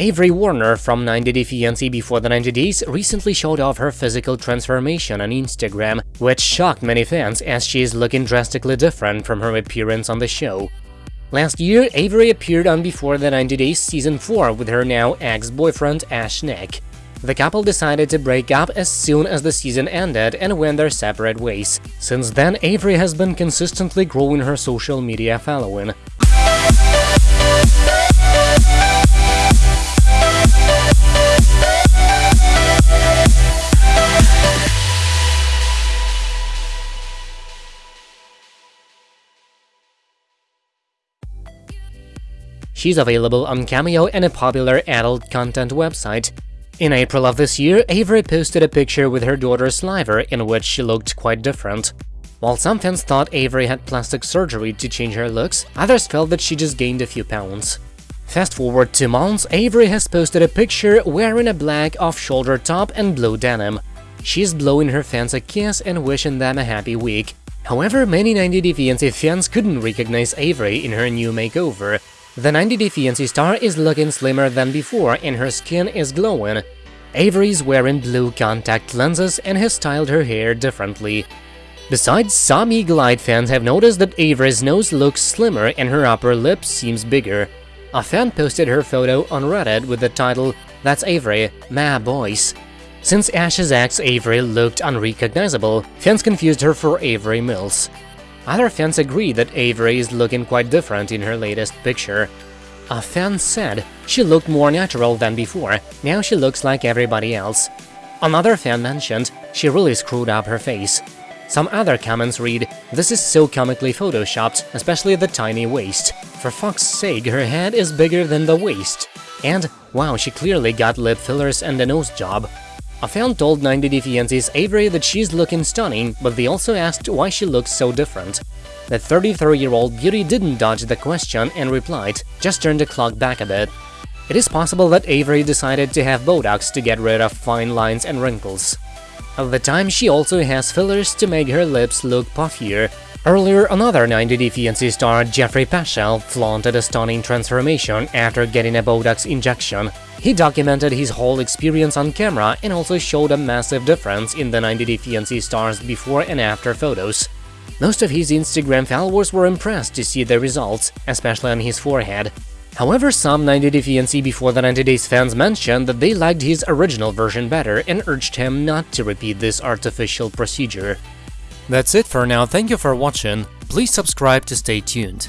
Avery Warner from 90 Day Fiancé Before the 90 Days recently showed off her physical transformation on Instagram, which shocked many fans as she is looking drastically different from her appearance on the show. Last year, Avery appeared on Before the 90 Days Season 4 with her now ex-boyfriend Ash Naeck. The couple decided to break up as soon as the season ended and went their separate ways. Since then, Avery has been consistently growing her social media following. She's available on Cameo and a popular adult content website. In April of this year, Avery posted a picture with her daughter Sliver in which she looked quite different. While some fans thought Avery had plastic surgery to change her looks, others felt that she just gained a few pounds. Fast forward two months, Avery has posted a picture wearing a black off-shoulder top and blue denim. She's blowing her fans a kiss and wishing them a happy week. However, many 90 Day Fiancé fans couldn't recognize Avery in her new makeover, the 90 Day Fiancé star is looking slimmer than before and her skin is glowing. Avery's wearing blue contact lenses and has styled her hair differently. Besides, some Eagle Eye fans have noticed that Avery's nose looks slimmer and her upper lip seems bigger. A fan posted her photo on Reddit with the title, That's Avery, ma boys. Since Ash's ex Avery looked unrecognizable, fans confused her for Avery Mills. Other fans agree that Avery is looking quite different in her latest picture. A fan said she looked more natural than before, now she looks like everybody else. Another fan mentioned she really screwed up her face. Some other comments read, this is so comically photoshopped, especially the tiny waist. For fuck's sake, her head is bigger than the waist. And, wow, she clearly got lip fillers and a nose job. A fan told 90 Day Fiancé's Avery that she's looking stunning, but they also asked why she looks so different. The 33-year-old beauty didn't dodge the question and replied, just turn the clock back a bit. It is possible that Avery decided to have Botox to get rid of fine lines and wrinkles. At the time, she also has fillers to make her lips look puffier. Earlier, another 90 Day Fiancé star, Jeffrey Paschal, flaunted a stunning transformation after getting a Botox injection. He documented his whole experience on camera and also showed a massive difference in the 90 Day Fiancé stars before and after photos. Most of his Instagram followers were impressed to see the results, especially on his forehead. However, some 90 Day Fiancé before the 90 Days fans mentioned that they liked his original version better and urged him not to repeat this artificial procedure. That's it for now, thank you for watching, please subscribe to stay tuned.